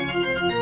Música